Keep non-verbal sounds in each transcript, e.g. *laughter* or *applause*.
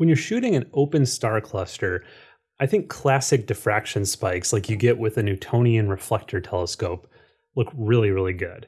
When you're shooting an open star cluster, I think classic diffraction spikes like you get with a Newtonian reflector telescope look really, really good.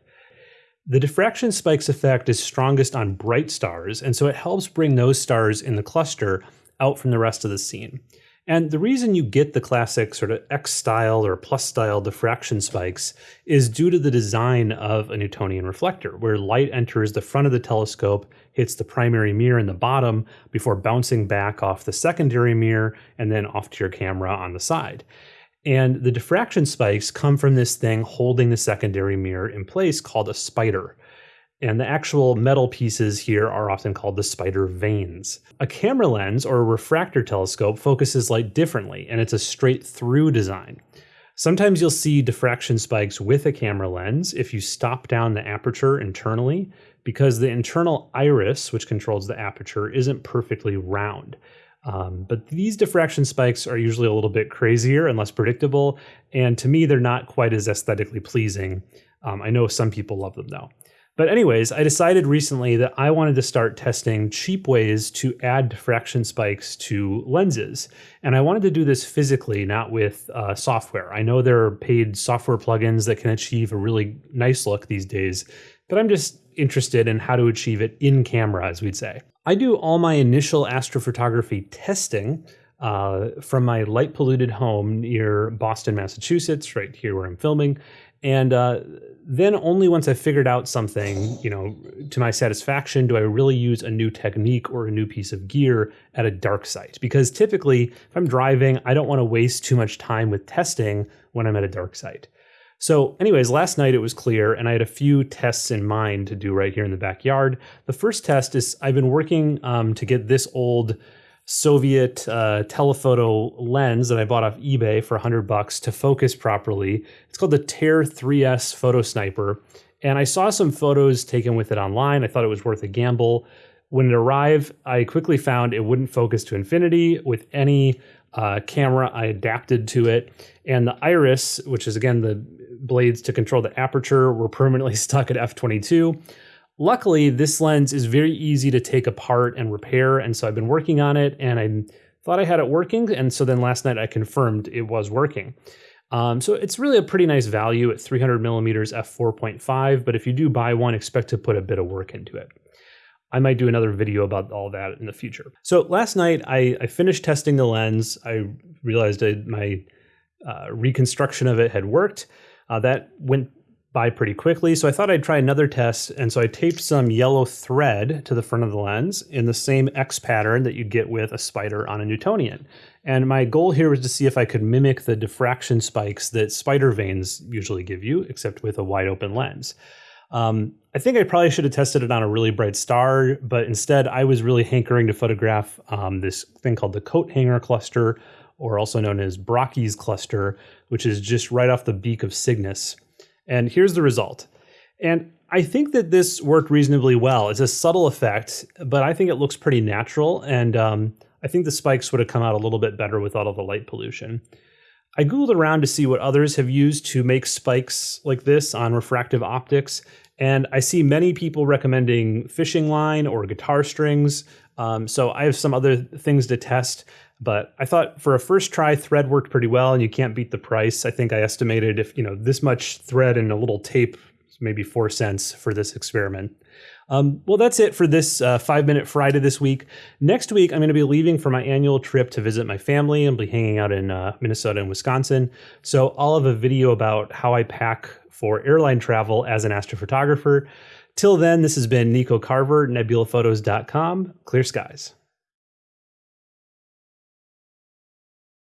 The diffraction spikes effect is strongest on bright stars, and so it helps bring those stars in the cluster out from the rest of the scene. And the reason you get the classic sort of X style or plus style diffraction spikes is due to the design of a Newtonian reflector, where light enters the front of the telescope, hits the primary mirror in the bottom before bouncing back off the secondary mirror and then off to your camera on the side. And the diffraction spikes come from this thing holding the secondary mirror in place called a spider. And the actual metal pieces here are often called the spider vanes. A camera lens or a refractor telescope focuses light differently, and it's a straight through design. Sometimes you'll see diffraction spikes with a camera lens if you stop down the aperture internally, because the internal iris, which controls the aperture, isn't perfectly round. Um, but these diffraction spikes are usually a little bit crazier and less predictable, and to me, they're not quite as aesthetically pleasing. Um, I know some people love them though. But anyways, I decided recently that I wanted to start testing cheap ways to add diffraction spikes to lenses. And I wanted to do this physically, not with uh, software. I know there are paid software plugins that can achieve a really nice look these days, but I'm just interested in how to achieve it in camera, as we'd say. I do all my initial astrophotography testing uh, from my light polluted home near Boston, Massachusetts, right here where I'm filming. And uh, then only once I figured out something, you know, to my satisfaction, do I really use a new technique or a new piece of gear at a dark site. Because typically, if I'm driving, I don't want to waste too much time with testing when I'm at a dark site. So, anyways, last night it was clear, and I had a few tests in mind to do right here in the backyard. The first test is I've been working um, to get this old Soviet uh, telephoto lens that I bought off eBay for 100 bucks to focus properly. It's called the Tair 3S Photo Sniper. And I saw some photos taken with it online. I thought it was worth a gamble. When it arrived, I quickly found it wouldn't focus to infinity with any uh, camera I adapted to it. And the iris, which is again the blades to control the aperture, were permanently *laughs* stuck at f22. Luckily, this lens is very easy to take apart and repair, and so I've been working on it, and I thought I had it working, and so then last night I confirmed it was working. Um, so it's really a pretty nice value at 300 millimeters f4.5, but if you do buy one, expect to put a bit of work into it. I might do another video about all that in the future. So last night I, I finished testing the lens. I realized I, my uh, reconstruction of it had worked. Uh, that went by pretty quickly. So I thought I'd try another test. And so I taped some yellow thread to the front of the lens in the same X pattern that you'd get with a spider on a Newtonian. And my goal here was to see if I could mimic the diffraction spikes that spider vanes usually give you, except with a wide open lens. Um, I think I probably should have tested it on a really bright star, but instead I was really hankering to photograph um, this thing called the coat hanger cluster, or also known as Brocchi's cluster, which is just right off the beak of Cygnus. And here's the result. And I think that this worked reasonably well. It's a subtle effect, but I think it looks pretty natural. And um, I think the spikes would have come out a little bit better without all the light pollution. I Googled around to see what others have used to make spikes like this on refractive optics. And I see many people recommending fishing line or guitar strings. Um, so I have some other things to test. But I thought for a first try, thread worked pretty well, and you can't beat the price. I think I estimated if you know this much thread and a little tape, maybe four cents for this experiment. Um, well, that's it for this uh, five minute Friday this week. Next week, I'm going to be leaving for my annual trip to visit my family and be hanging out in uh, Minnesota and Wisconsin. So I'll have a video about how I pack for airline travel as an astrophotographer. Till then, this has been Nico Carver, nebulaphotos.com. Clear skies.